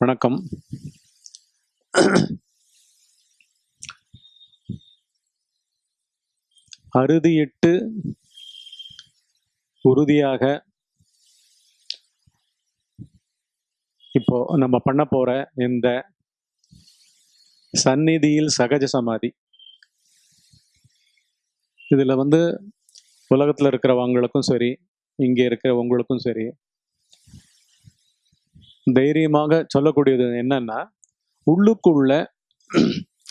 வணக்கம். அறுதியிட்டு உறுதியாக இப்போ நம்ம பண்ண போற இந்த சந்நிதியில் சகஜ சமாதி. இதுல வந்து உலகத்துல இருக்கிறவங்களுக்கும் சரி இங்க இருக்கிற உங்களுக்கும் சரி தைரியமாக சொல்லக்கூடியது என்னன்னா உள்ளுக்குள்ள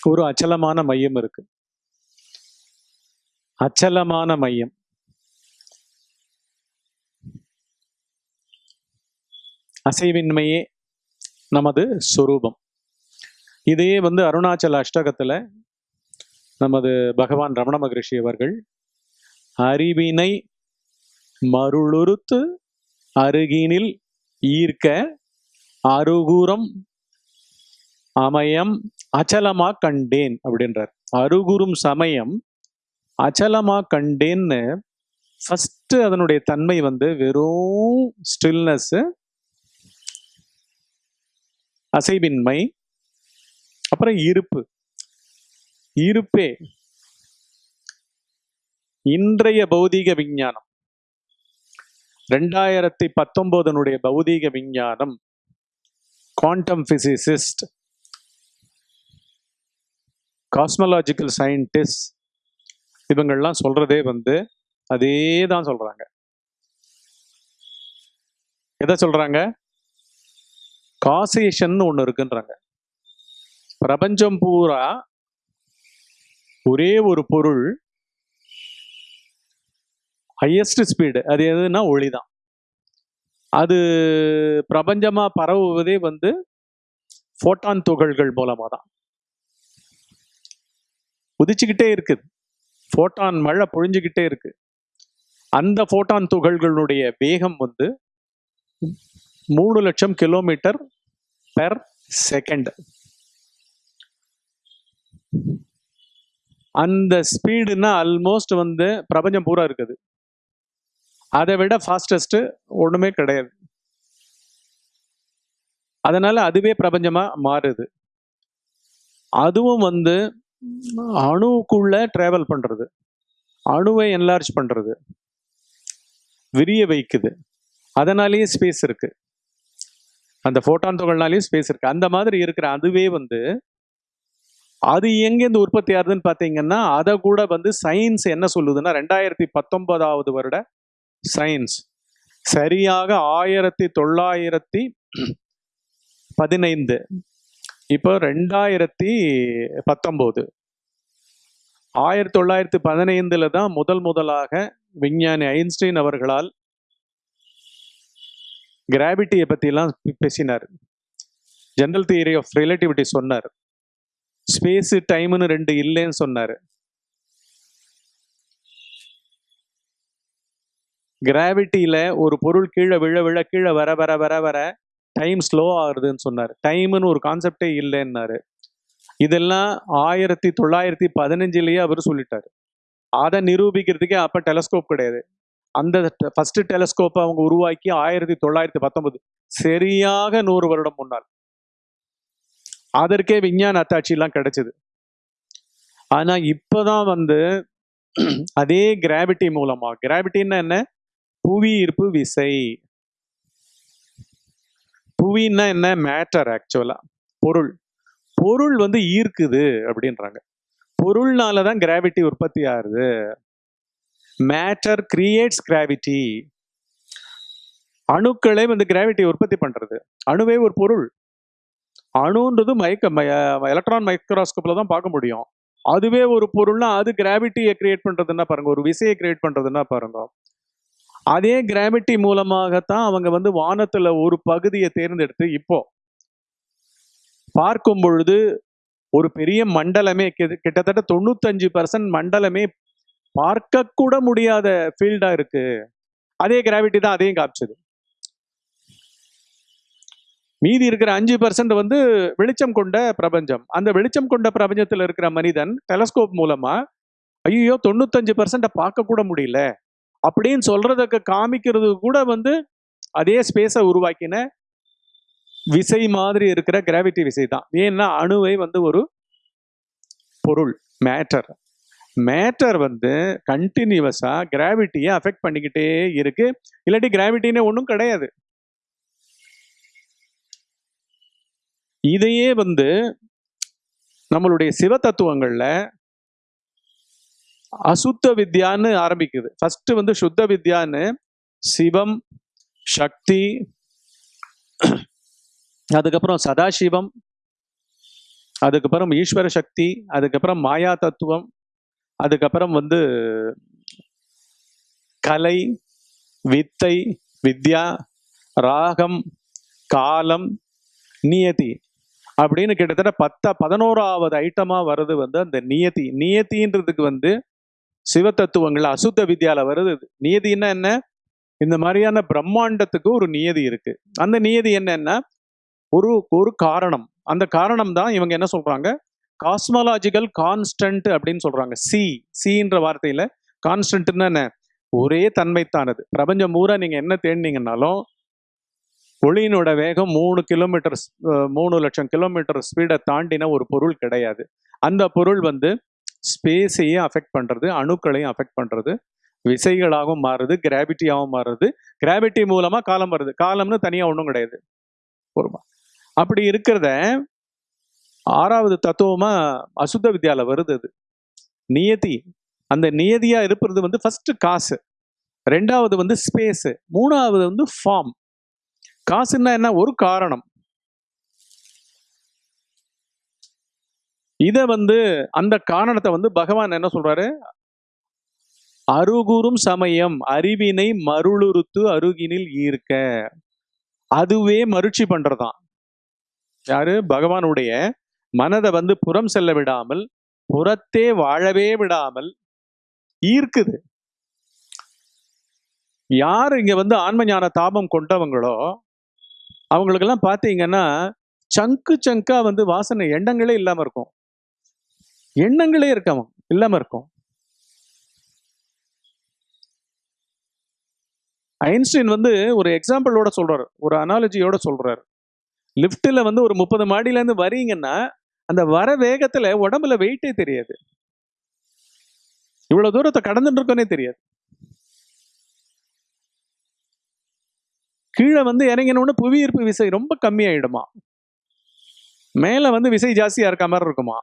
ஒரு அச்சலமான மையம் இருக்கு. அச்சலமான மையம். அசைவின்மையே நமது சொரூபம். இதையே வந்து அருணாச்சல அஷ்டகத்துல நமது பகவான் ரமண மகரிஷி அவர்கள் அறிவினை மருளுறுத்து அருகினில் ஈர்க்க அருகுரம் அமயம் அச்சலமா கண்டேன் அப்படின்றார். அருகுறும் சமயம் அச்சலமா கண்டேன்னு ஃபஸ்ட்டு அதனுடைய தன்மை வந்து வெறும் ஸ்டில்னஸ் அசைவின்மை அப்புறம் இருப்பு. இருப்பே. இன்றைய பௌதீக விஞ்ஞானம். ரெண்டாயிரத்தி பத்தொன்பதனுடைய பௌதீக விஞ்ஞானம் குவாண்டம் பிசிசிஸ்ட் காஸ்மலாஜிக்கல் சயின்டிஸ்ட் இவங்கெல்லாம் சொல்றதே வந்து அதே தான் சொல்றாங்க. எதை சொல்றாங்க? காசேஷன் ஒன்று இருக்குன்றாங்க. பிரபஞ்சம் பூரா ஒரே ஒரு பொருள் ஹையஸ்ட் ஸ்பீடு அது எதுனா ஒளி தான் அது பிரபஞ்சமாக பரவுவதே வந்து ஃபோட்டான் துகள்கள் மூலமாக தான் உதிச்சுக்கிட்டே இருக்குது. ஃபோட்டான் மழை பொழிஞ்சுக்கிட்டே இருக்கு. அந்த ஃபோட்டான் துகள்களுடைய வேகம் வந்து மூணு லட்சம் கிலோமீட்டர் பெர் செகண்ட் அந்த ஸ்பீடுனா ஆல்மோஸ்ட் வந்து பிரபஞ்சம் பூரா இருக்குது. அதை விட ஃபாஸ்டஸ்ட் ஒண்ணுமே கிடையாது. அதனால அதுவே பிரபஞ்சமா மாறுது. அதுவும் வந்து அணுவுக்குள்ள டிராவல் பண்றது. அணுவை என்லார்ஜ் பண்றது. விரிய வைக்குது. அதனாலேயே ஸ்பேஸ் இருக்கு. அந்த ஃபோட்டான் துகள்னாலேயும் ஸ்பேஸ் இருக்கு. அந்த மாதிரி இருக்கிற அதுவே வந்து அது எங்கேருந்து உற்பத்தி ஆகுதுன்னு பார்த்தீங்கன்னா அதை கூட வந்து சயின்ஸ் என்ன சொல்லுதுன்னா ரெண்டாயிரத்தி பத்தொன்பதாவது வருட சயின்ஸ் சரியாக ஆயிரத்தி தொள்ளாயிரத்தி பதினைந்து. இப்போ ரெண்டாயிரத்தி பத்தொம்போது. ஆயிரத்தி தொள்ளாயிரத்தி பதினைந்தில் தான் முதல் முதலாக விஞ்ஞானி ஐன்ஸ்டைன் அவர்களால் கிராவிட்டியை பற்றிலாம் பேசினார். ஜென்ரல் தியரி ஆஃப் ரிலேட்டிவிட்டி சொன்னார். ஸ்பேஸு டைம்னு ரெண்டு இல்லைன்னு சொன்னார். கிராவிட்டியில ஒரு பொருள் கீழே விழ விழ கீழே வர வர வர வர டைம் ஸ்லோ ஆகுதுன்னு சொன்னார். டைம்னு ஒரு கான்செப்டே இல்லைன்னாரு. இதெல்லாம் ஆயிரத்தி தொள்ளாயிரத்தி பதினஞ்சுலேயே அவர் சொல்லிட்டாரு. அதை நிரூபிக்கிறதுக்கே அப்போ டெலஸ்கோப் கிடையாது. அந்த ஃபர்ஸ்ட் டெலஸ்கோப்பை அவங்க உருவாக்கி ஆயிரத்தி தொள்ளாயிரத்தி பத்தொன்பது. சரியாக நூறு வருடம் முன்னால். அதற்கே விஞ்ஞான அத்தாட்சியெல்லாம் கிடைச்சிது. ஆனால் இப்போதான் வந்து அதே கிராவிட்டி மூலமா கிராவிட்டின்னா என்ன? புவி ஈர்ப்பு விசை. புவின்னா என்ன? மேட்டர் ஆக்சுவலா பொருள். பொருள் வந்து ஈர்க்குது அப்படின்றாங்க. பொருள்னால தான் கிராவிட்டி உற்பத்தி ஆகுது. மேட்டர் கிரியேட்ஸ் கிராவிட்டி அணுக்களே வந்து கிராவிட்டி உற்பத்தி பண்றது. அணுவே ஒரு பொருள். அணுன்றது மைக்க எலக்ட்ரான் மைக்ரோஸ்கோப்ல தான் பார்க்க முடியும். அதுவே ஒரு பொருள்னா அது கிராவிட்டியை கிரியேட் பண்றதுன்னா பாருங்க. ஒரு விசையை கிரியேட் பண்றதுன்னா பாருங்க. அதே கிராவிட்டி மூலமாகத்தான் அவங்க வந்து வானத்துல ஒரு பகுதியை தேர்ந்தெடுத்து இப்போ பார்க்கும் பொழுது ஒரு பெரிய மண்டலமே கிட்டத்தட்ட தொண்ணூத்தஞ்சு பர்சன்ட் மண்டலமே பார்க்க கூட முடியாத ஃபீல்டா இருக்கு. அதே கிராவிட்டி தான் அதையும் காமிச்சது. மீதி இருக்கிற அஞ்சு பர்சன்ட் வந்து வெளிச்சம் கொண்ட பிரபஞ்சம். அந்த வெளிச்சம் கொண்ட பிரபஞ்சத்தில் இருக்கிற மனிதன் டெலஸ்கோப் மூலமா ஐயோ தொண்ணூத்தஞ்சு பர்சன்ட பார்க்க கூட முடியல. அப்படின்னு சொல்றதுக்கு காமிக்கிறது கூட வந்து அதே ஸ்பேஸை உருவாக்கின விசை மாதிரி இருக்கிற கிராவிட்டி விசை தான் ஏன்னா அணுவை வந்து ஒரு பொருள் மேட்டர் மேட்டர் வந்து கண்டினியூவஸா கிராவிட்டியை அஃபெக்ட் பண்ணிக்கிட்டே இருக்கு. இல்லாட்டி கிராவிட்டின்னு ஒன்றும் கிடையாது. இதையே வந்து நம்மளுடைய சிவ தத்துவங்கள்ல அசுத்த வித்யான்னு ஆரம்பிக்குது. ஃபர்ஸ்ட் வந்து சுத்த வித்யான்னு சிவம் சக்தி அதுக்கப்புறம் சதாசிவம் அதுக்கப்புறம் ஈஸ்வர சக்தி அதுக்கப்புறம் மாயா தத்துவம் அதுக்கப்புறம் வந்து கலை வித்தை வித்யா ராகம் காலம் நியதி அப்படின்னு கிட்டத்தட்ட பத்த பதினோராவது ஐட்டமாக வருது வந்து அந்த நியத்தி நியத்தின்றதுக்கு வந்து சிவ தத்துவங்கள் அசுத்த வித்யால வருது. இது. நியதின்னா என்ன? இந்த மாதிரியான பிரம்மாண்டத்துக்கு ஒரு நியதி இருக்கு. அந்த நியதி என்னன்னா ஒரு ஒரு காரணம். அந்த காரணம் தான் இவங்க என்ன சொல்றாங்க? காஸ்மாலாஜிக்கல் கான்ஸ்டன்ட் அப்படின்னு சொல்றாங்க. சி சின்ற வார்த்தையில கான்ஸ்டன்ட்னா என்ன? ஒரே தன்மைத்தானது. பிரபஞ்சம் பூரா நீங்க என்ன தேடினீங்கன்னாலும் ஒளியினோட வேகம் மூணு கிலோமீட்டர் மூணு லட்சம் கிலோமீட்டர் ஸ்பீடை தாண்டின ஒரு பொருள் கிடையாது. அந்த பொருள் வந்து ஸ்பேஸையும் அஃபெக்ட் பண்ணுறது அணுக்களையும் அஃபெக்ட் பண்ணுறது விசைகளாகவும் மாறுது கிராவிட்டியாகவும் மாறுது. கிராவிட்டி மூலமாக காலம் வருது. காலம்னு தனியாக ஒன்றும் கிடையாது. பொறுமா. அப்படி இருக்கிறத ஆறாவது தத்துவமாக அசுத்த வித்யாவில் வருது அது. நியதி. அந்த நியதியாக இருப்பது வந்து ஃபஸ்ட்டு காசு. ரெண்டாவது வந்து ஸ்பேஸு மூணாவது வந்து ஃபார்ம் காசுன்னா என்ன? ஒரு காரணம். இதை வந்து அந்த காரணத்தை வந்து பகவான் என்ன சொல்றாரு? அருகுறும் சமயம் அறிவினை மருளுறுத்து அருகினில் ஈர்க்க. அதுவே மருட்சி பண்றதான் யாரு? பகவானுடைய மனதை வந்து புறம் செல்ல விடாமல் புறத்தே வாழவே விடாமல் ஈர்க்குது. யார் இங்க வந்து ஆன்ம ஞான தாபம் கொண்டவங்களோ அவங்களுக்கெல்லாம் பார்த்தீங்கன்னா சங்கு சங்கா வந்து வாசனை எண்ணங்களே இல்லாம இருக்கும். எண்ணங்களே இருக்காம? இல்லாம இருக்கும். ஐன்ஸ்டைன் வந்து ஒரு எக்ஸாம்பிளோட சொல்றாரு. ஒரு அனாலஜியோட சொல்றாரு. லிஃப்ட்ல வந்து ஒரு முப்பது மாடியிலேருந்து வரீங்கன்னா அந்த வர வேகத்துல உடம்புல வெயிட்டே தெரியாது. இவ்வளவு தூரத்தை கடந்துட்டு இருக்கோனே தெரியாது. கீழே வந்து இறங்கினோன்னு புவியீர்ப்பு விசை ரொம்ப கம்மியாயிடுமா? மேல வந்து விசை ஜாஸ்தியா இருக்க மாதிரி இருக்குமா?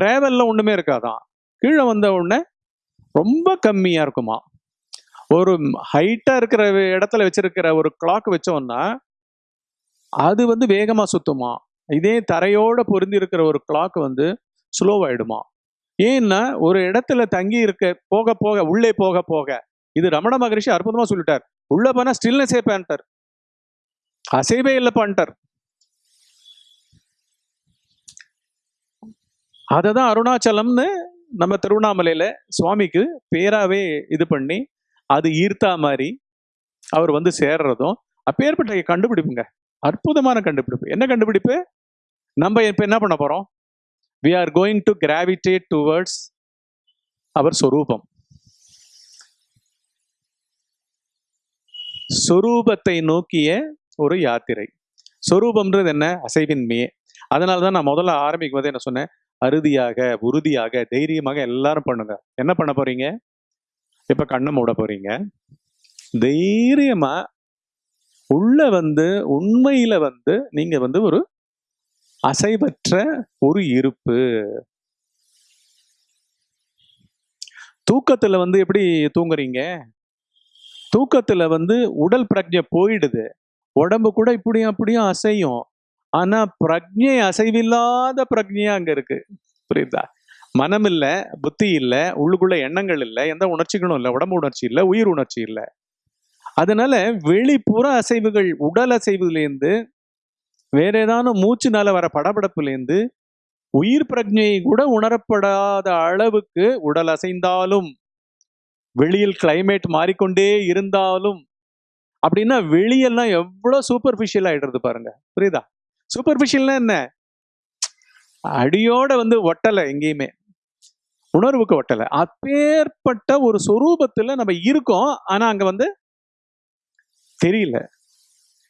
ட்ராவலில் ஒன்றுமே இருக்காதான். கீழே வந்த உடனே ரொம்ப கம்மியாக இருக்குமா. ஒரு ஹைட்டாக இருக்கிற இடத்துல வச்சிருக்கிற ஒரு கிளாக் வச்சோம்னா அது வந்து வேகமாக சுத்துமா. இதே தரையோட பொருந்தி இருக்கிற ஒரு கிளாக் வந்து ஸ்லோவாயிடுமா ஏன்னா ஒரு இடத்துல தங்கி இருக்க போக போக உள்ளே போக போக இது ரமண மகரிஷி அற்புதமாக சொல்லிட்டார். உள்ளே போனால் ஸ்டில்னஸே பண்ணிட்டார். அசைவே இல்லை அதை தான் அருணாச்சலம்னு நம்ம திருவண்ணாமலையில் சுவாமிக்கு பேராகவே இது பண்ணி அது ஈர்த்தா மாதிரி அவர் வந்து சேர்றதும் அப்பேற்பட்ட கண்டுபிடிப்புங்க. அற்புதமான கண்டுபிடிப்பு. என்ன கண்டுபிடிப்பு? நம்ம இப்போ என்ன பண்ண போகிறோம் we are going to gravitate towards அவர் சொரூபம். சொரூபத்தை நோக்கிய ஒரு யாத்திரை. சொரூபம்ன்றது என்ன? அசைவின்மையே. அதனால தான் நான் முதல்ல ஆரம்பிக்கும் போது என்ன சொன்னேன்? அறுதியாக உறுதியாக தைரியமாக எல்லாரும் பண்ணுங்க. என்ன பண்ண போறீங்க? இப்ப கண்ணை மூட போறீங்க. தைரியமா உள்ள வந்து உண்மையில வந்து நீங்க வந்து ஒரு அசைவற்ற ஒரு இருப்பு. தூக்கத்துல வந்து எப்படி தூங்குறீங்க? தூக்கத்துல வந்து உடல் பிரஜை போயிடுது. உடம்பு கூட இப்படியும் அப்படியும் அசையும். ஆனா பிரஜை அசைவில்லாத பிரஜையா அங்க இருக்கு. புரியுதா? மனம் இல்ல புத்தி இல்ல உள்ளுக்குள்ள எண்ணங்கள் இல்ல எந்த உணர்ச்சிகளும் இல்ல உடம்பு உணர்ச்சி இல்ல உயிர் உணர்ச்சி இல்ல. அதனால வெளிப்புற அசைவுகள் உடல் அசைவுலேருந்து வேற ஏதானும் மூச்சுனால வர படபடப்புலேருந்து உயிர் பிரஜையை கூட உணரப்படாத அளவுக்கு உடல் அசைந்தாலும் வெளியில் கிளைமேட் மாறிக்கொண்டே இருந்தாலும் அப்படின்னா வெளியெல்லாம் எவ்வளவு சூப்பர்ஃபிஷியல் ஆயிடுறது பாருங்க. புரியுதா? சூப்பர்ஃபிஷியல்னா என்ன? அடியோட வந்து ஒட்டலை எங்கேயுமே. உணர்வுக்கு ஒட்டலை. அப்பேற்பட்ட ஒரு சொரூபத்துல நம்ம இருக்கோம் ஆனா அங்க வந்து தெரியல.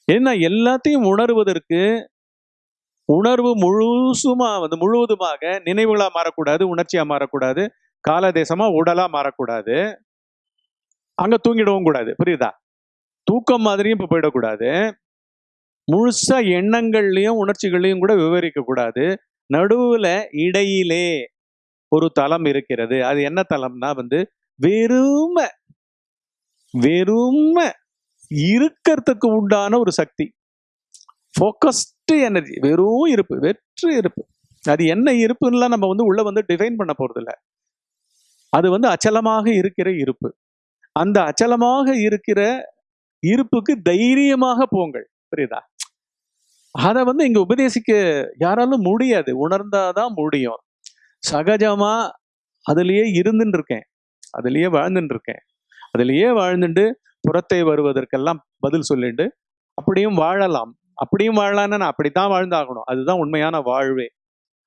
ஏன்னா எல்லாத்தையும் உணர்வதற்கு உணர்வு முழுசுமா வந்து முழுவதுமாக நினைவுகளா மாறக்கூடாது உணர்ச்சியா மாறக்கூடாது காலதேசமா உடலா மாறக்கூடாது. அங்க தூங்கிடவும் கூடாது. புரியுதா? தூக்கம் மாதிரியும் இப்ப போயிடக்கூடாது. முழுசா எண்ணங்கள்லையும் உணர்ச்சிகள்லையும் கூட விவரிக்க கூடாது நடுவுல இடையிலே ஒரு தலம் இருக்கிறது. அது என்ன தலம்னா வந்து வெறும வெறும இருக்கிறதுக்கு உண்டான ஒரு சக்தி. ஃபோக்கஸ்டு எனர்ஜி வெறும் இருப்பு வெற்று இருப்பு. அது என்ன இருப்புன்னுலாம் நம்ம வந்து உள்ள வந்து டிஃபைன் பண்ண போறது அது வந்து அச்சலமாக இருக்கிற இருப்பு. அந்த அச்சலமாக இருக்கிற இருப்புக்கு தைரியமாக போங்கள். புரியுதா? அதை வந்து இங்க உபதேசிக்க யாராலும் முடியாது. உணர்ந்தாதான் முடியும். சகஜமா அதுலயே இருந்துட்டு இருக்கேன் அதுலயே வாழ்ந்துட்டு இருக்கேன் அதுலயே வாழ்ந்துட்டு புறத்தை வருவதற்கெல்லாம் பதில் சொல்லிட்டு அப்படியும் வாழலாம். அப்படியும் வாழலான்னு நான் அப்படித்தான் வாழ்ந்தாகணும். அதுதான் உண்மையான வாழ்வே.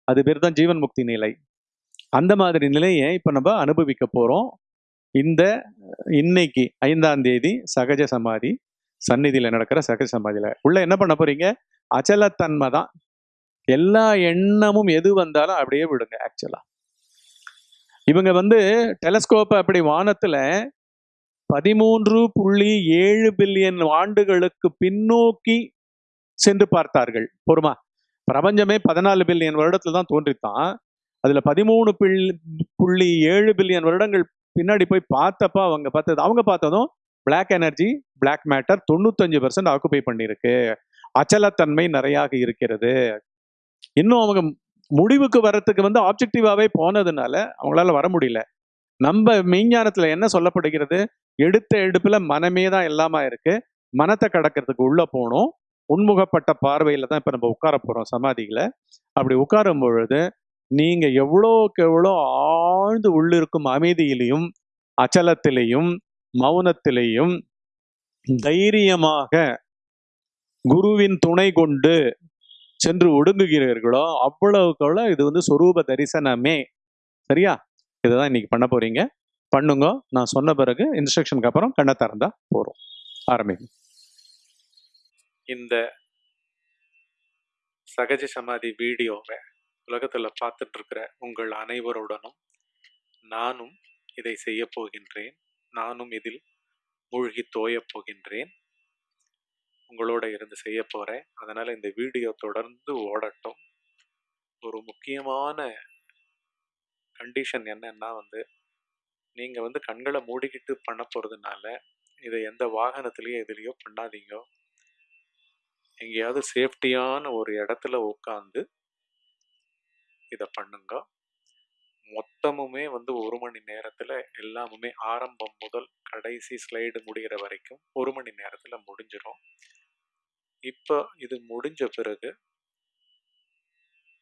அது பேர் தான் ஜீவன் முக்தி நிலை. அந்த மாதிரி நிலையை இப்ப நம்ம அனுபவிக்க போறோம். இந்த இன்னைக்கு ஐந்தாம் தேதி சகஜ சமாதி சந்நிதியில நடக்கிற சகஜ சமாதியில. உள்ள என்ன பண்ண போறீங்க? அச்சலத்தன்மை தான். எல்லா எண்ணமும் எது வந்தாலும் அப்படியே விடுங்க ஆக்சுவலா இவங்க வந்து டெலஸ்கோப்பை அப்படி வானத்துல பதிமூன்று புள்ளி ஏழு பில்லியன் ஆண்டுகளுக்கு பின்னோக்கி சென்று பார்த்தார்கள். பொறுமா பிரபஞ்சமே பதினாலு பில்லியன் வருடத்துல தான் தோன்றித்தான். அதுல பதிமூணு புள்ளி ஏழு பில்லியன் வருடங்கள் பின்னாடி போய் பார்த்தப்ப அவங்க பார்த்தது அவங்க பார்த்ததும் பிளாக் எனர்ஜி பிளாக் மேட்டர் தொண்ணூத்தஞ்சு பர்சன்ட் ஆக்குபை பண்ணியிருக்கு. அச்சலத்தன்மை நிறையாக இருக்கிறது. இன்னும் அவங்க முடிவுக்கு வர்றதுக்கு வந்து ஆப்ஜெக்டிவாவே போனதுனால அவங்களால வர முடியல. நம்ம மெய்ஞானத்துல என்ன சொல்லப்படுகிறது? எடுத்த எடுப்புல மனமே தான் எல்லாமா இருக்கு. மனத்தை கடக்கிறதுக்கு உள்ள போகணும் உன்முகப்பட்ட பார்வையில தான் இப்ப நம்ம உட்கார போறோம் சமாதியில. அப்படி உட்காரும் பொழுது நீங்க எவ்வளோக்கு எவ்வளோ ஆழ்ந்து உள்ளிருக்கும் அமைதியிலையும் அச்சலத்திலையும் மௌனத்திலையும் தைரியமாக குருவின் துணை கொண்டு சென்று ஒடுங்குகிறீர்களோ அவ்வளவுக்கு இது வந்து சொரூப தரிசனமே. சரியா? இதுதான் இன்னைக்கு பண்ண போறீங்க. பண்ணுங்க. நான் சொன்ன பிறகு இன்ஸ்ட்ரக்ஷனுக்கு அப்புறம் கண்ணை திறந்தா போறோம். ஆரம்பிங்க இந்த சகஜ சமாதி வீடியோவை உலகத்துல பார்த்துட்டு இருக்கிற உங்கள் அனைவருடனும் நானும் இதை செய்ய போகின்றேன். நானும் இதில் மூழ்கி தோயப் போகின்றேன். உங்களோட இருந்து செய்ய போகிறேன் அதனால் இந்த வீடியோ தொடர்ந்து ஓடட்டும். ஒரு முக்கியமான கண்டிஷன் என்னன்னா வந்து நீங்கள் வந்து கண்களை மூடிக்கிட்டு பண்ண போகிறதுனால இதை எந்த வாகனத்துலேயோ எதுலேயோ பண்ணாதீங்க. எங்கேயாவது சேஃப்டியான ஒரு இடத்துல உட்காந்து இதை பண்ணுங்க. மொத்தமுமே வந்து ஒரு மணி நேரத்தில் எல்லாமுமே ஆரம்பம் முதல் கடைசி ஸ்லைடு முடிகிற வரைக்கும் ஒரு மணி நேரத்தில் முடிஞ்சிடும் இப்போ இது முடிஞ்ச பிறகு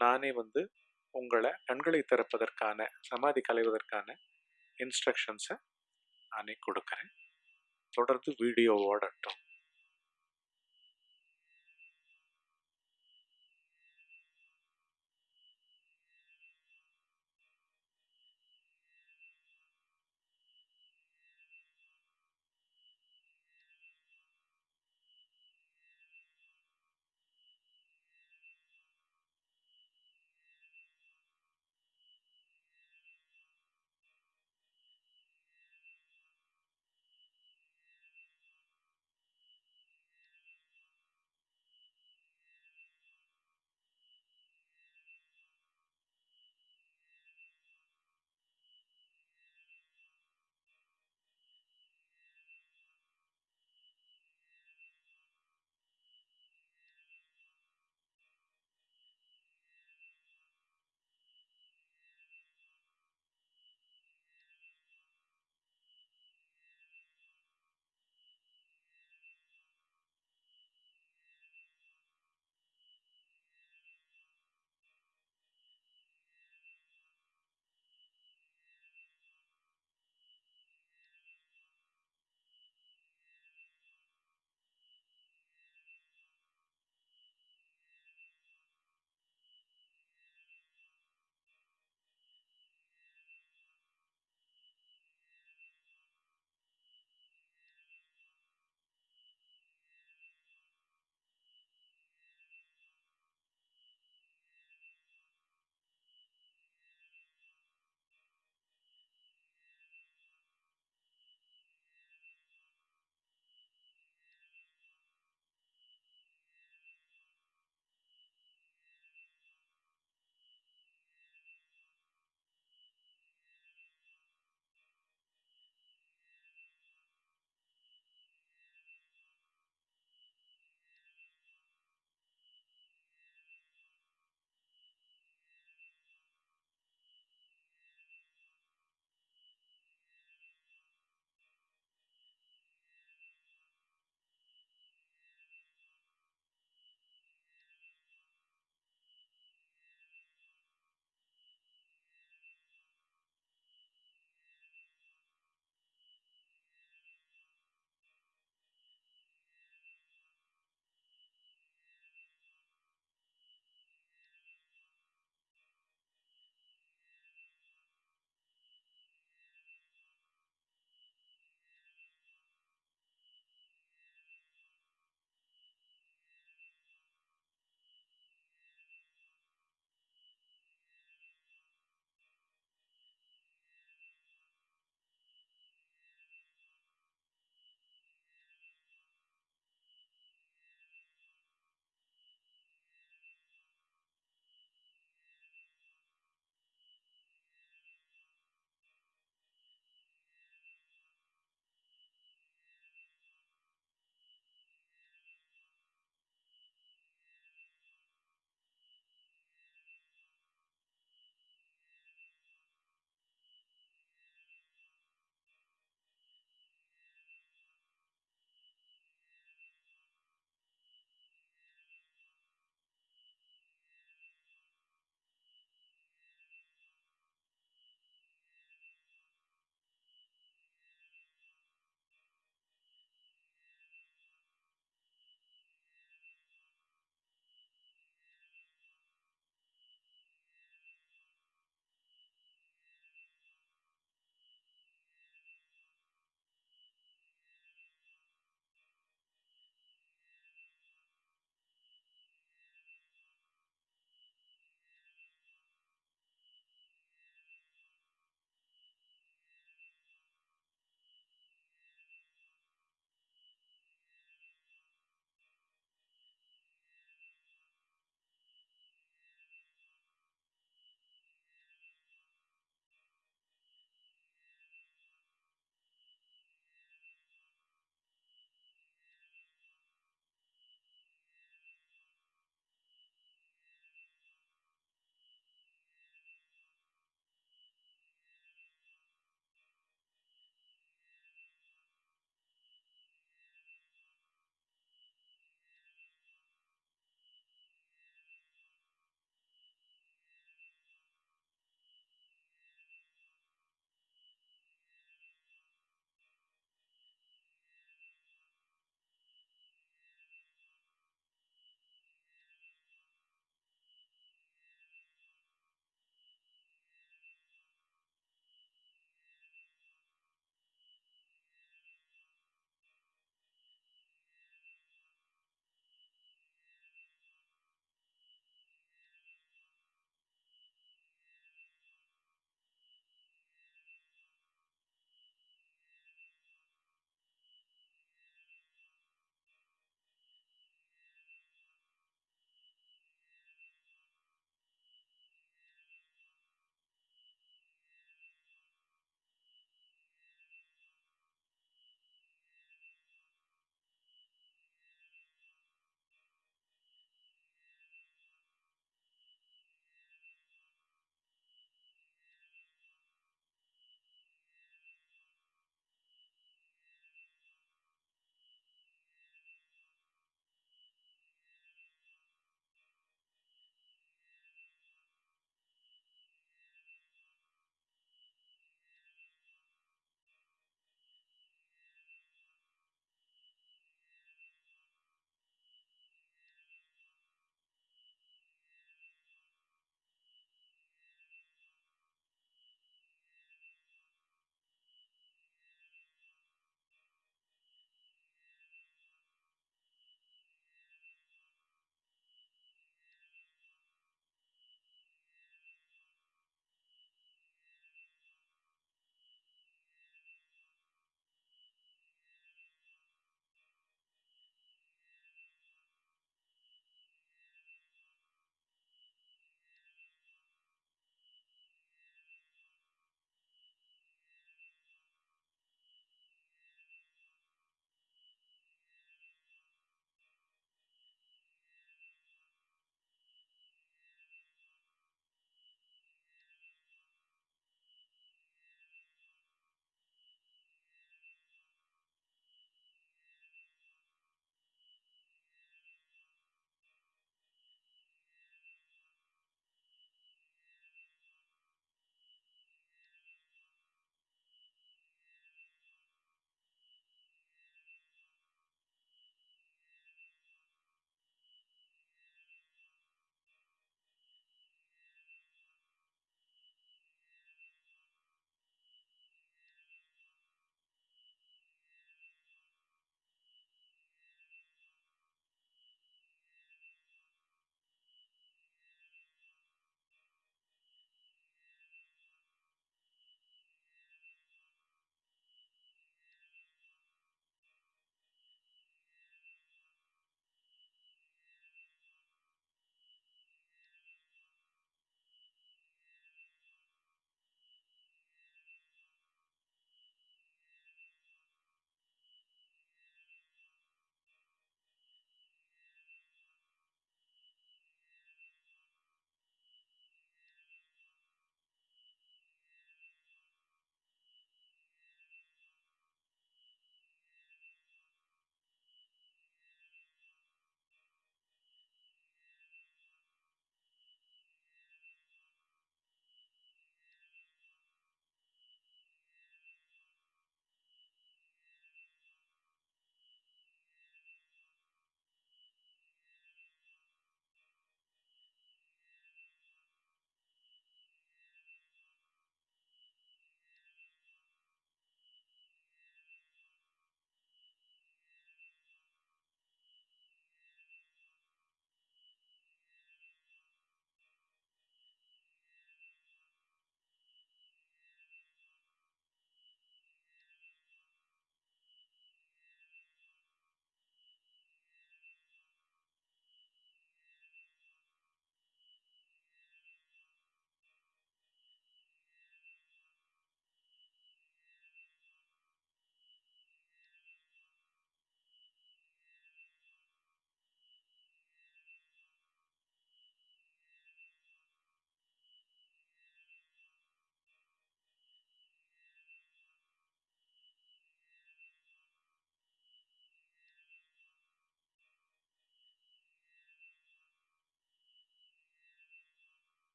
நானே வந்து உங்களை கண்களை திறப்பதற்கான சமாதி கலைவதற்கான இன்ஸ்ட்ரக்ஷன்ஸை நானே கொடுக்குறேன். தொடர்ந்து வீடியோ ஓடட்டும்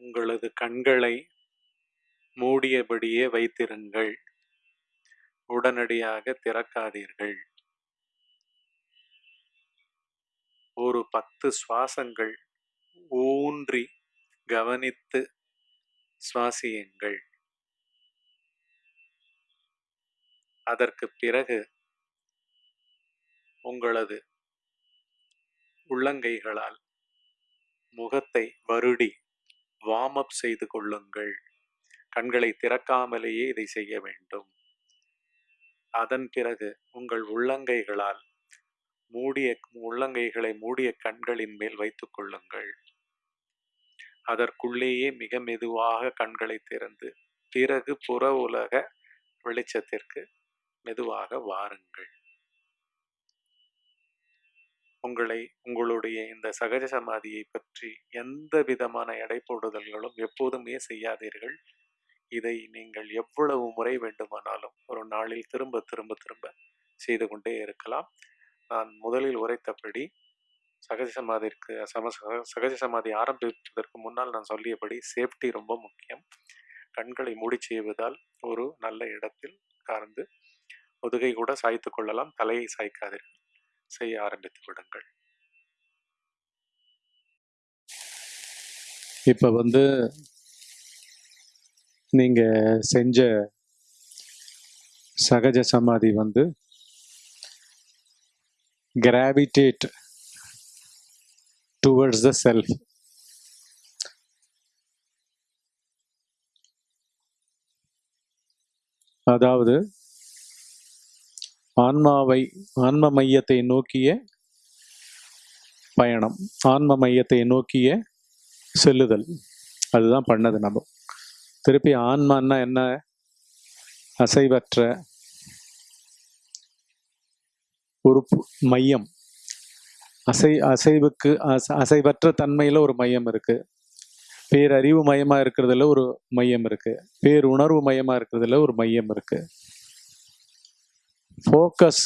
உங்களது கண்களை மூடியபடியே வைத்திருங்கள். உடனடியாக திறக்காதீர்கள். ஒரு பத்து சுவாசங்கள் ஊன்றி கவனித்து சுவாசியுங்கள். அதற்கு பிறகு உங்களது உள்ளங்கைகளால் முகத்தை வருடி வார்ம் அப் செய்து கொள்ளுங்கள். கண்களை திறக்காமலேயே இதை செய்ய வேண்டும். அதன் பிறகு உங்கள் உள்ளங்கைகளால் மூடிய உள்ளங்கைகளை மூடிய கண்களின் மேல் வைத்துக் கொள்ளுங்கள். அதற்குள்ளேயே மிக மெதுவாக கண்களை திறந்து பிறகு புற உலக வெளிச்சத்திற்கு மெதுவாக வாருங்கள். உங்களை உங்களுடைய இந்த சகஜ சமாதியை பற்றி எந்த விதமான எடை போடுதல்களும் எப்போதுமே செய்யாதீர்கள். இதை நீங்கள் எவ்வளவு முறை வேண்டுமானாலும் ஒரு நாளில் திரும்ப திரும்ப திரும்ப செய்து கொண்டே இருக்கலாம். நான் முதலில் உரைத்தபடி சகஜ சமாதிற்கு சம சகஜ சமாதி ஆரம்பிப்பதற்கு முன்னால் நான் சொல்லியபடி சேஃப்டி ரொம்ப முக்கியம். கண்களை மூடி செய்வதால் ஒரு நல்ல இடத்தில் உட்கார்ந்து முதுகை கூட சாய்த்து கொள்ளலாம் தலையை சாய்க்காதீர்கள். செய்ய ஆரம்பித்து விடுங்கள் இப்ப வந்து நீங்க செஞ்ச சகஜ சமாதி வந்து கிராவிடேட் டுவர்ட்ஸ் த செல்ஃப் அதாவது ஆன்மாவை ஆன்ம மையத்தை நோக்கிய பயணம் ஆன்ம மையத்தை நோக்கிய செல்லுதல். அதுதான் பண்ணது நம்ம. திருப்பி ஆன்மான்னா என்ன? அசைவற்ற ஒரு மையம். அசை அசைவுக்கு அசைவற்ற தன்மையில் ஒரு மையம் இருக்குது பேரறிவு மையமாக இருக்கிறதுல ஒரு மையம் இருக்குது பேருணர்வு மையமாக இருக்கிறதுல ஒரு மையம் இருக்குது ஃபோக்கஸ்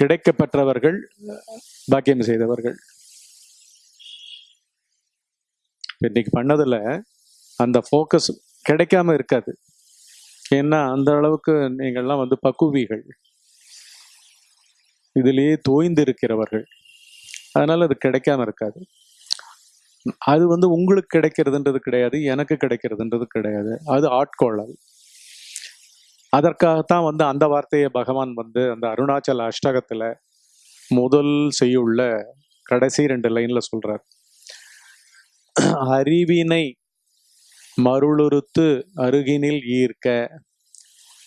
கிடைக்கப்பெற்றவர்கள் பாக்கியம் செய்தவர்கள். இன்னைக்கு பண்ணதுல அந்த ஃபோக்கஸ் கிடைக்காம இருக்காது. ஏன்னா அந்த அளவுக்கு நீங்கள்லாம் வந்து பக்குவிகள். இதிலேயே தோய்ந்து இருக்கிறவர்கள் அதனால அது கிடைக்காம இருக்காது. அது வந்து உங்களுக்கு கிடைக்கிறதுன்றது கிடையாது எனக்கு கிடைக்கிறதுன்றது கிடையாது. அது ஆட்கொள்ளல். அதற்காகத்தான் வந்து அந்த வார்த்தையை பகவான் வந்து அந்த அருணாச்சல அஷ்டகத்தில் முதல் செய்யுள்ள கடைசி ரெண்டு லைன்ல சொல்றார். அறிவினை மருளுறுத்து அருகினில் ஈர்க்க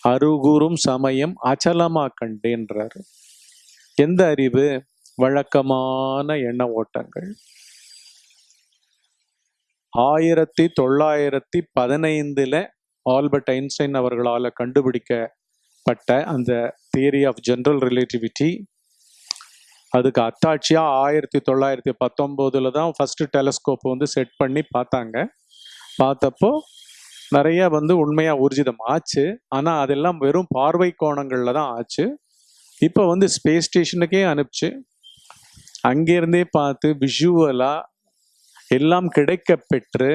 அருகுறும் சமயம் அச்சலமா கண்டேன்றார். எந்த அறிவு? வழக்கமான எண்ண ஓட்டங்கள். ஆயிரத்தி தொள்ளாயிரத்தி பதினைந்துல ஆல்பர்ட் ஐன்ஸ்டைன் அவர்களால் கண்டுபிடிக்கப்பட்ட அந்த தியரி ஆஃப் ஜென்ரல் ரிலேட்டிவிட்டி அதுக்கு அத்தாட்சியாக ஆயிரத்தி தொள்ளாயிரத்தி பத்தொம்போதில் தான் ஃபஸ்ட்டு டெலஸ்கோப் வந்து செட் பண்ணி பார்த்தாங்க. பார்த்தப்போ நிறைய வந்து உண்மையாக ஊர்ஜிதம் ஆச்சு ஆனால் அதெல்லாம் வெறும் பார்வை கோணங்களில் தான் ஆச்சு. இப்போ வந்து ஸ்பேஸ் ஸ்டேஷனுக்கே அனுப்பிச்சு. அங்கேருந்தே பார்த்து விஷுவலாக எல்லாம் கிடைக்க பெற்று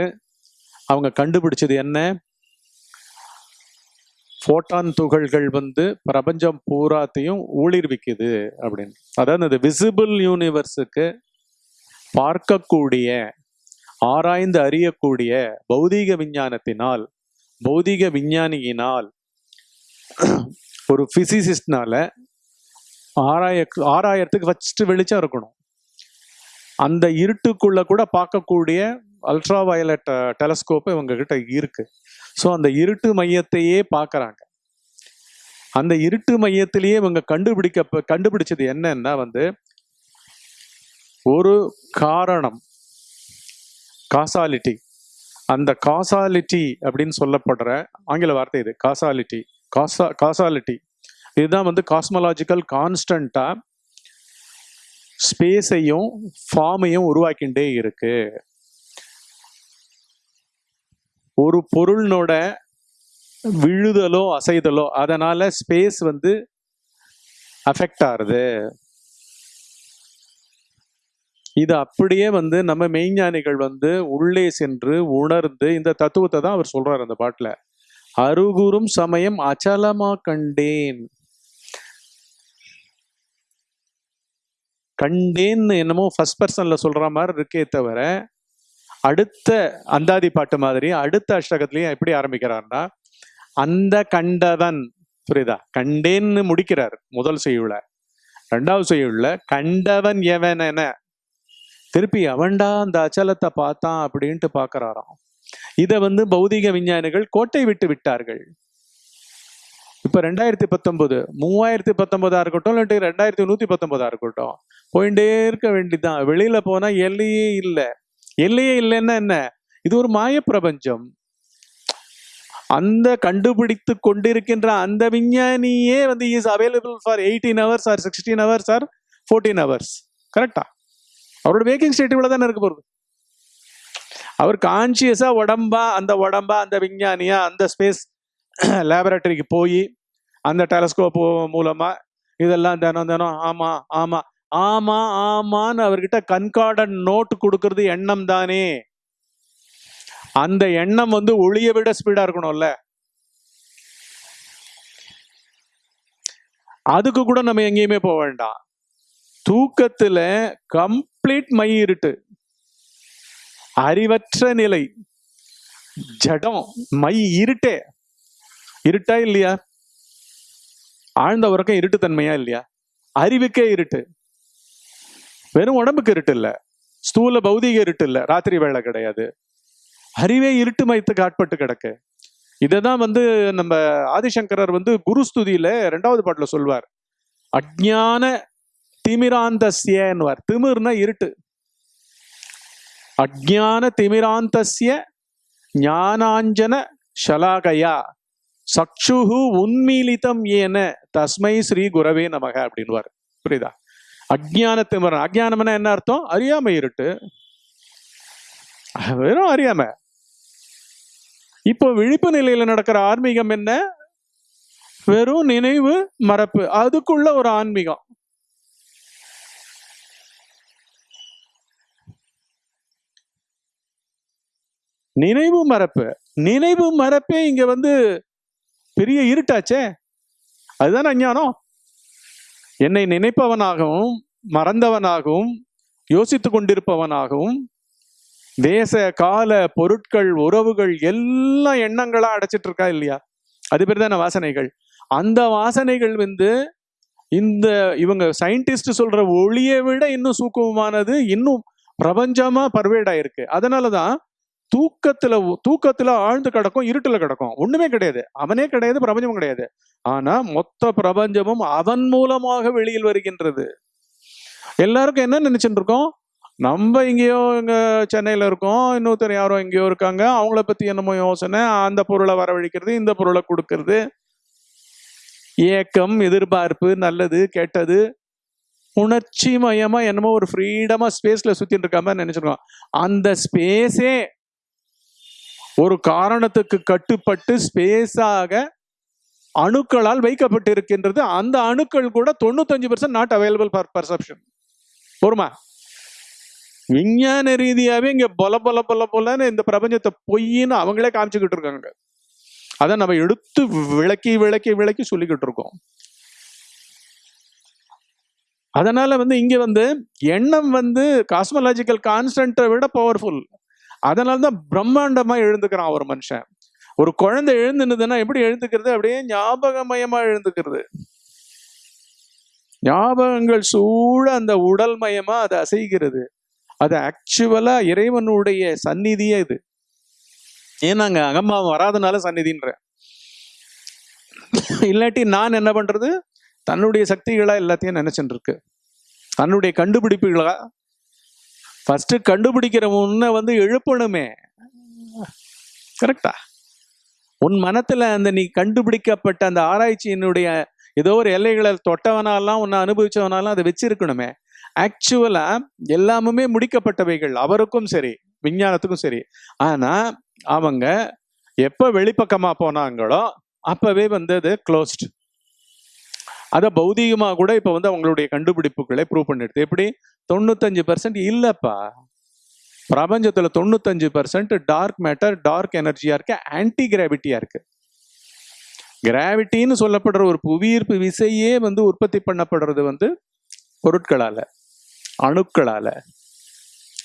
அவங்க கண்டுபிடிச்சது என்ன? ஃபோட்டான் துகள்கள் வந்து பிரபஞ்சம் பூராத்தையும் ஊளிர்விக்குது அப்படின்னு. அதாவது அந்த விசிபிள் யூனிவர்ஸுக்கு பார்க்கக்கூடிய ஆராய்ந்து அறியக்கூடிய பௌதீக விஞ்ஞானத்தினால் பௌதீக விஞ்ஞானியினால் ஒரு ஃபிசிசிஸ்ட்னால ஆராய ஆராயறதுக்கு ஃபஸ்ட்டு வெளிச்சம் இருக்கணும். அந்த இருட்டுக்குள்ள கூட பார்க்கக்கூடிய அல்ட்ரா வயலட் டெலஸ்கோப்பு இவங்க கிட்ட இருக்கு. ஸோ அந்த இருட்டு மையத்தையே பார்க்குறாங்க அந்த இருட்டு மையத்திலேயே இவங்க கண்டுபிடிக்க கண்டுபிடிச்சது என்னன்னா வந்து ஒரு காரணம் காசாலிட்டி அந்த காசாலிட்டி அப்படின்னு சொல்லப்படுற ஆங்கில வார்த்தை இது காசாலிட்டி காசா காசாலிட்டி இதுதான் வந்து காஸ்மலாஜிக்கல் கான்ஸ்டண்டா ஸ்பேஸையும் ஃபார்மையும் உருவாக்கிண்டே இருக்கு. ஒரு பொருளினோட விழுதலோ அசைதலோ அதனால ஸ்பேஸ் வந்து அஃபெக்ட் ஆகுது இது அப்படியே வந்து நம்ம மெய்ஞானிகள் வந்து உள்ளே சென்று உணர்ந்து இந்த தத்துவத்தை தான் அவர் சொல்றாரு அந்த பாட்டுல. அருகுறும் சமயம் அச்சலமா கண்டேன். கண்டேன்னு என்னமோ ஃபர்ஸ்ட் பர்சன்ல சொல்ற மாதிரி இருக்கே தவிர அடுத்த அந்தாதி பாட்டு மாதிரி அடுத்த அஷ்டகத்திலையும் எப்படி ஆரம்பிக்கிறார்னா அந்த கண்டவன் புரியுதா? கண்டேன்னு முடிக்கிறார் முதல் செய்யுள்ள ரெண்டாவது செய்யுள்ள கண்டவன் எவன் என. திருப்பி அவன்டா அந்த அச்சலத்தை பார்த்தான் அப்படின்ட்டு பார்க்கறாராம். இதை வந்து பௌதிக விஞ்ஞானிகள் கோட்டை விட்டு விட்டார்கள். இப்ப ரெண்டாயிரத்தி பத்தொன்பது மூவாயிரத்தி பத்தொன்பதா இருக்கட்டும் இல்லாட்டி ரெண்டாயிரத்தி நூத்தி பத்தொன்பதா இருக்கட்டும் போயிட்டே இருக்க வேண்டியதுதான். வெளியில போனா எல்லையே இல்லை. எல்லையே இல்லைன்னா என்ன? இது ஒரு மாய பிரபஞ்சம் அந்த கண்டுபிடித்து கொண்டிருக்கின்ற அந்த விஞ்ஞானியே வந்து is available for eighteen hours or sixteen hours or fourteen hours கரெக்டா அவரோட வேக்கிங் ஸ்டேட் இவ்வளோ தானே இருக்க போகுது? அவர் கான்சியஸாக உடம்பா அந்த உடம்பா அந்த விஞ்ஞானியா அந்த ஸ்பேஸ் லேபரட்டரிக்கு போய் அந்த டெலஸ்கோப் மூலமாக இதெல்லாம் தினம் தினம் ஆமாம் ஆமாம் ஆமா ஆமான்னு அவர்கிட்ட கண்கார்டன் நோட்டு கொடுக்கறது எண்ணம் தானே அந்த எண்ணம் வந்து ஒளியை விட ஸ்பீடா இருக்கணும்ல. அதுக்கு கூட நம்ம எங்கேயுமே போக வேண்டாம். தூக்கத்துல கம்ப்ளீட் மை இருட்டு. அறிவற்ற நிலை. ஜடம் மை இருட்டே. இருட்டா இல்லையா? ஆழ்ந்த உறக்கம் இருட்டுத்தன்மையா இல்லையா? அறிவுக்கே இருட்டு. வெறும் உடம்புக்கு இருட்டு இல்ல ஸ்தூல பௌதிக இருட்டு இல்ல ராத்திரி வேலை கிடையாது. அறிவே இருட்டு மயத்துக்கு ஆட்பட்டு கிடக்கு. இதை தான் வந்து நம்ம ஆதிசங்கரர் வந்து குருஸ்துதியில ரெண்டாவது பாட்டுல சொல்வார். அஜ்ஞான திமிராந்தஸ்யன்வார் திமிர்னா இருட்டு. அஜ்ஞான திமிராந்தஸ்ய ஞானாஞ்சன ஷலாகயா. சக்ஷுகு உன்மீலிதம் ஏன. தஸ்மை ஸ்ரீ குரவே நமக அப்படின்வார் புரியுதா? அஜானத்து மரணம் அஜானம்னா என்ன அர்த்தம்? அறியாமை இருட்டு. வெறும் அறியாமை. இப்போ விழிப்பு நிலையில நடக்கிற ஆன்மீகம் என்ன? வெறும் நினைவு மறப்பு. அதுக்குள்ள ஒரு ஆன்மீகம். நினைவு மறப்பு. நினைவு மறப்பே இங்க வந்து பெரிய இருட்டாச்சே. அதுதானே அஞ்ஞானம்? என்னை நினைப்பவனாகவும் மறந்தவனாகவும் யோசித்து கொண்டிருப்பவனாகவும் தேச கால பொருட்கள் உறவுகள் எல்லாம் எண்ணங்களா அடைச்சிட்டு இருக்கா இல்லையா? அது பேர் தானே வாசனைகள். அந்த வாசனைகள் வந்து இந்த இவங்க சயின்டிஸ்ட் சொல்ற ஒளியை விட இன்னும் சூக்குமமானது இன்னும் பிரபஞ்சமா பர்வேடாயிருக்கு அதனாலதான் தூக்கத்துல தூக்கத்துல ஆழ்ந்து கிடக்கும் இருட்டுல கிடக்கும். ஒண்ணுமே கிடையாது. அவனே கிடையாது பிரபஞ்சமும் கிடையாது. ஆனா மொத்த பிரபஞ்சமும் அவன் மூலமாக வெளியில் வருகின்றது. எல்லாருக்கும் என்ன நினைச்சுட்டு இருக்கோம்? நம்ம எங்கேயோ இங்க சென்னையில இருக்கோம் இன்னொருத்தர் யாரோ எங்கேயோ இருக்காங்க அவங்கள பத்தி என்னமோ யோசனை அந்த பொருளை வரவழைக்கிறது இந்த பொருளை கொடுக்கறது. ஏக்கம் எதிர்பார்ப்பு நல்லது கெட்டது உணர்ச்சி மயமா என்னமோ ஒரு ஃப்ரீடமா ஸ்பேஸ்ல சுத்திட்டு இருக்க மாதிரி நினைச்சிருக்கோம். அந்த ஸ்பேஸே ஒரு காரணத்துக்கு கட்டுப்பட்டு ஸ்பேஸாக அணுக்களால் வைக்கப்பட்டு இருக்கின்றது அந்த அணுக்கள் கூட தொண்ணூத்தஞ்சு percent not available for perception பொறுமா விஞ்ஞான ரீதியாகவே இங்கே பொல பொல பொல பொலன்னு இந்த பிரபஞ்சத்தை பொய்ன்னு அவங்களே காமிச்சுக்கிட்டு இருக்காங்க. அதை நம்ம எடுத்து விளக்கி விளக்கி விளக்கி சொல்லிக்கிட்டு இருக்கோம். அதனால வந்து இங்க வந்து எண்ணம் வந்து காஸ்மலாஜிக்கல் கான்ஸ்டன்ட்டை விட பவர்ஃபுல் அதனால தான் பிரம்மாண்டமா எழுந்துக்கிறான் ஒரு மனுஷன். ஒரு குழந்தை எழுந்துனுதுன்னா எப்படி எழுந்துக்கிறது? அப்படியே ஞாபகமயமா எழுந்துக்கிறது. ஞாபகங்கள் சூழ அந்த உடல் மயமா அது அசைகிறது. அது ஆக்சுவலா இறைவனுடைய சந்நிதியே இது. ஏன்னாங்க அகம்பாவம் வராதனால சந்நிதின்ற இல்லாட்டி நான் என்ன பண்றது? தன்னுடைய சக்திகளா எல்லாத்தையும் நினைச்சுட்டு இருக்கு. தன்னுடைய கண்டுபிடிப்புகளா ஃபர்ஸ்ட் கண்டுபிடிக்கிற முன்ன வந்து எழுப்பணுமே. கரெக்டா உன் மனத்துல அந்த நீ கண்டுபிடிக்கப்பட்ட அந்த ஆராய்ச்சியினுடைய ஏதோ ஒரு எல்லைகளை தொட்டவனாலாம் உன்னை அனுபவிச்சவனாலாம் அதை வச்சிருக்கணுமே. ஆக்சுவலா எல்லாமுமே முடிக்கப்பட்டவைகள் அவருக்கும் சரி விஞ்ஞானத்துக்கும் சரி. ஆனா அவங்க எப்ப வெளிப்பக்கமா போனாங்களோ அப்பவே வந்து அது க்ளோஸ்ட் அதை பௌதிகமாக கூட இப்போ வந்து அவங்களுடைய கண்டுபிடிப்புகளை ப்ரூவ் பண்ணிடுது. எப்படி? தொண்ணூத்தஞ்சு பர்சன்ட் இல்லப்பா. பிரபஞ்சத்துல தொண்ணூத்தஞ்சு பர்சன்ட் டார்க் மேட்டர் டார்க் எனர்ஜியா இருக்கு ஆன்டி கிராவிட்டியா இருக்கு. கிராவிட்டின்னு சொல்லப்படுற ஒரு புவியீர்ப்பு விசையே வந்து உற்பத்தி பண்ணப்படுறது வந்து பொருட்களால அணுக்களால.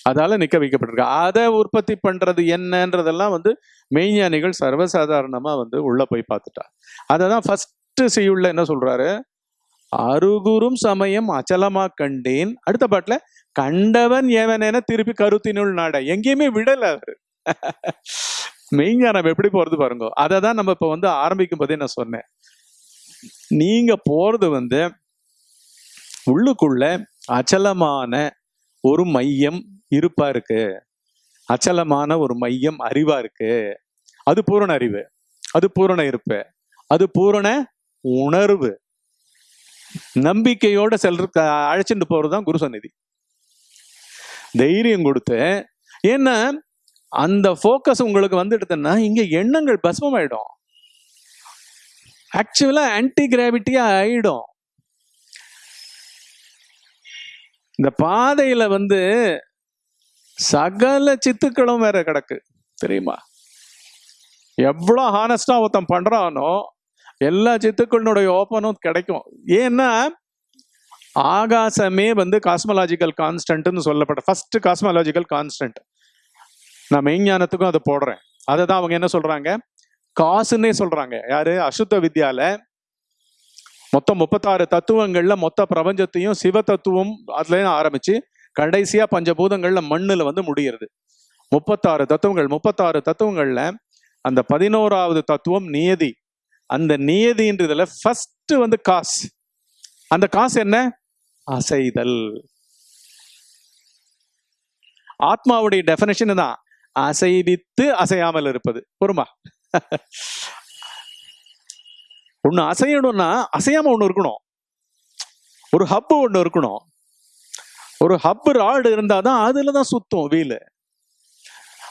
அதால நிக்க வைக்கப்பட்டிருக்கு. அதை உற்பத்தி பண்றது என்னன்றதெல்லாம் வந்து மெய்ஞானிகள் சர்வசாதாரணமா வந்து உள்ள போய் பார்த்துட்டா அதை தான் ஃபர்ஸ்ட் செய்யுள்ள என்ன சொல்றாரு? அருகுறும் சமயம் அச்சலமா கண்டேன். அடுத்த பாட்டுல கண்டவன் ஏவனேன திருப்பி கருத்தினுள் நாட. எங்கேயுமே விடல அவரு. மெய்ஞானம் எப்படி போறது பாருங்க. அதை தான் நம்ம இப்ப வந்து ஆரம்பிக்கும் போதே நான் சொன்னேன். நீங்க போறது வந்து உள்ளுக்குள்ள அச்சலமான ஒரு மையம் இருப்பா இருக்கு. அச்சலமான ஒரு மையம் அறிவா இருக்கு. அது பூரண அறிவு. அது பூரண இருப்பு. அது பூரண உணர்வு. நம்பிக்கையோட செல்ற அழைச்சிட்டு போறதுதான் குரு சந்நிதி. தைரியம் கொடுத்து ஏன்னா அந்த ஃபோக்கஸ் உங்களுக்கு வந்துடுதுன்னா இங்க எண்ணங்கள் பஸ்மமாயிடும். ஆக்சுவலா ஆன்டி கிராவிட்டியா ஆயிடும். இந்த பாதையில வந்து சகல சித்துக்களும் வேற கிடக்கு தெரியுமா? எவ்வளோ ஹானஸ்டா ஒருத்தன் பண்றானோ எல்லா சித்துக்களினுடைய ஓப்பனும் கிடைக்கும். ஏன்னா ஆகாசமே வந்து காஸ்மலாஜிக்கல் கான்ஸ்டன்ட்னு சொல்லப்பட்ட ஃபர்ஸ்ட் காஸ்மலாஜிக்கல் கான்ஸ்டன்ட் நான் மெய்ஞானத்துக்கும் அதை போடுறேன். அதை தான் அவங்க என்ன சொல்றாங்க? காசுன்னே சொல்றாங்க. யாரு? அசுத்த வித்யால. மொத்தம் முப்பத்தாறு தத்துவங்கள்ல மொத்த பிரபஞ்சத்தையும் சிவ தத்துவம் அதுல ஆரம்பிச்சு கடைசியா பஞ்சபூதங்கள்ல மண்ணுல வந்து முடிகிறது முப்பத்தாறு தத்துவங்கள் முப்பத்தாறு தத்துவங்கள்ல அந்த பதினோராவது தத்துவம் நியதி. அந்த நியதின்றதுல ஃபர்ஸ்ட் வந்து காசு. அந்த காசு என்ன? அசைதல். ஆத்மாவுடைய டெஃபினேஷன் தான். அசைவித்து அசையாமல் இருப்பது. பொறுமா? ஒண்ணு அசையணும்னா அசையாம ஒன்று இருக்கணும். ஒரு ஹப்பு ஒன்று இருக்கணும். ஒரு ஹப்பு ராடு இருந்தாதான் அதுல தான் சுத்தும் வீலு.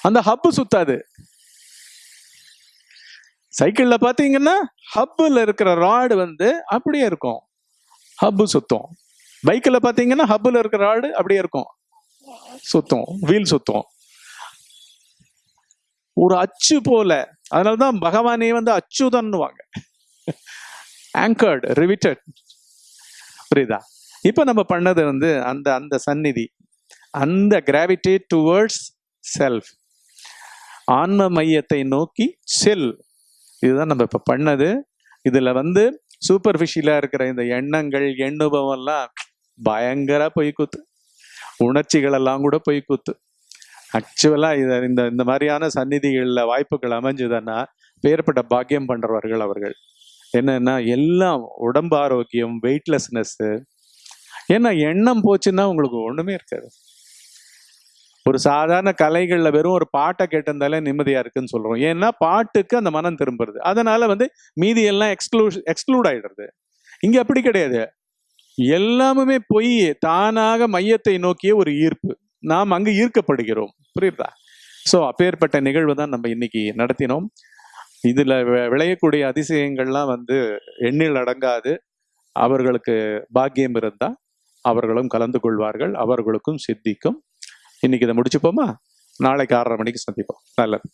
அந்த ஹப்பு சுத்தாது. சைக்கிளில் பார்த்தீங்கன்னா ஹப்பில் இருக்கிற ராடு வந்து அப்படியே இருக்கும். ஹப்பு சுத்தம். பைக்கில் பார்த்தீங்கன்னா ஹப்பில் இருக்கிற ராடு அப்படியே இருக்கும். சுத்தம். வீல் சுத்தம். ஒரு அச்சு போல. அதனாலதான் பகவானே வந்து அச்சுதன்னுவாங்க. ஆங்கர்டு ரிவிட்டட் புரியுதா? இப்போ நம்ம பண்ணது வந்து அந்த அந்த சந்நிதி. அந்த கிராவிடேட் டுவர்ட்ஸ் செல்ஃப் ஆன்ம மையத்தை நோக்கி செல். இதுதான் நம்ம இப்போ பண்ணது. இதில் வந்து சூப்பர்ஃபிஷியலாக இருக்கிற இந்த எண்ணங்கள் எண்ணுபவம் எல்லாம் பயங்கர கூத்து. உணர்ச்சிகள் எல்லாம் கூட பொய் கூத்து. ஆக்சுவலாக இத இந்த இந்த மாதிரியான சந்நிதிகளில் வாய்ப்புகள் அமைஞ்சதுன்னா பேர்பட்ட பாக்கியம் பண்ணுறவர்கள் அவர்கள். என்னன்னா எல்லாம் உடம்பு ஆரோக்கியம் வெயிட்லெஸ்னஸ் ஏன்னா எண்ணம் போச்சுன்னா உங்களுக்கு ஒன்றுமே இருக்காது. ஒரு சாதாரண கலைகளில் வெறும் ஒரு பாட்டை கேட்டிருந்தாலே நிம்மதியாக இருக்குன்னு சொல்கிறோம் ஏன்னா பாட்டுக்கு அந்த மனம் திரும்புறது. அதனால் வந்து மீதி எல்லாம் எக்ஸ்க்ளூஷ் எக்ஸ்க்ளூட் ஆகிடுறது இங்கே அப்படி கிடையாது. எல்லாமுமே பொய் தானாக மையத்தை நோக்கிய ஒரு ஈர்ப்பு. நாம் அங்கு ஈர்க்கப்படுகிறோம். புரியுதா? ஸோ அப்பேற்பட்ட நிகழ்வு தான் நம்ம இன்னைக்கு நடத்தினோம். இதில் விளையக்கூடிய அதிசயங்கள்லாம் வந்து எண்ணில் அடங்காது. அவர்களுக்கு பாக்கியம் இருந்தால் அவர்களும் கலந்து கொள்வார்கள். அவர்களுக்கும் சித்திக்கும் இன்னைக்கு இதை முடிச்சுப்போமா? நாளைக்கு ஆறரை மணிக்கு சந்திப்போம். நல்லது.